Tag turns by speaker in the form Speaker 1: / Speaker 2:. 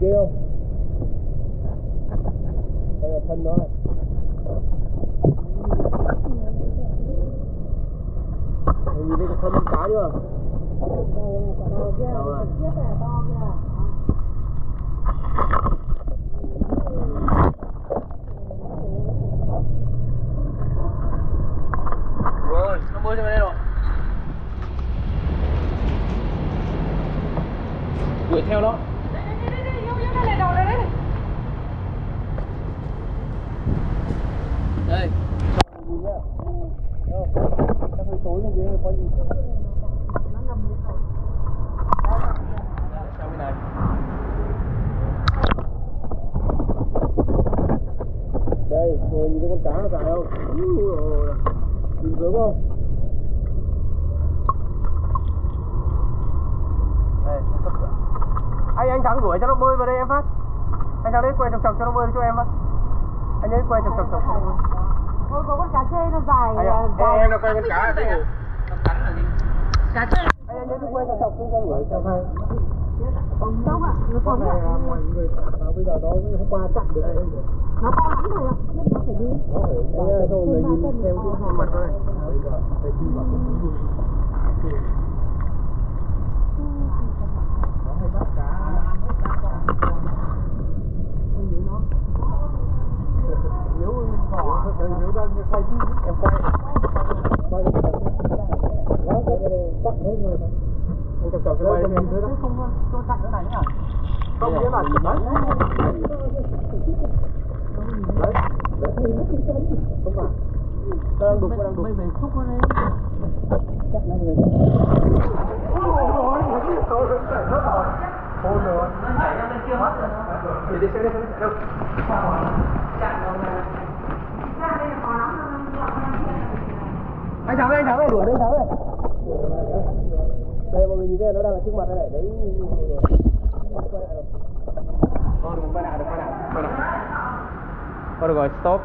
Speaker 1: kia không? Đây
Speaker 2: là thân
Speaker 1: nó này.
Speaker 2: Mình nhìn thấy cái thân cá chưa?
Speaker 1: Rồi, nó bơi cho bên đây rồi. Đuổi theo nó đây nhìn Đâu? Hơi tối bên dưới có gì
Speaker 2: nó ngầm như rồi
Speaker 1: bên này đây ngồi nhìn thấy con cá nó dài không ừ, nhìn sướng không đây anh anh thắng đuổi cho nó bơi vào đây em phát. Anh thắng đấy quay chọc chọc cho nó bơi cho em phát. Anh ấy quay chọc chọc chọc cho nó bơi.
Speaker 2: Ôi, có con cá chê nó dài
Speaker 1: ạ.
Speaker 2: dài.
Speaker 1: em nó quay con cá ở đây
Speaker 2: cá chê.
Speaker 1: Anh ấy cứ quay chọc chọc cho đuổi cho hai
Speaker 2: không đâu ạ nó
Speaker 1: mọi người bây giờ nó hôm qua chặn được
Speaker 2: nó to lắm rồi ạ. Nhưng nó phải đi.
Speaker 1: Đấy, rồi người nhìn xem cái mặt thôi. Nếu đang quay em quay quay nó có tắt hết người anh chọc chọc cái quay em thế đó
Speaker 2: không tôi chặn cái này nhá
Speaker 1: không nghĩa là đấy đấy không phải đang đục đang đục
Speaker 2: mình phải xúc nó lên
Speaker 1: chắc là người Để đi xe đi, xe đi, đâu? Anh thắng anh thắng đây, đuổi anh thắng đây. Đây mọi người nhìn thấy nó đang ở trước mặt đây này, đấy. Quay lại rồi. Quay lại, đừng quay lại, được rồi, stop.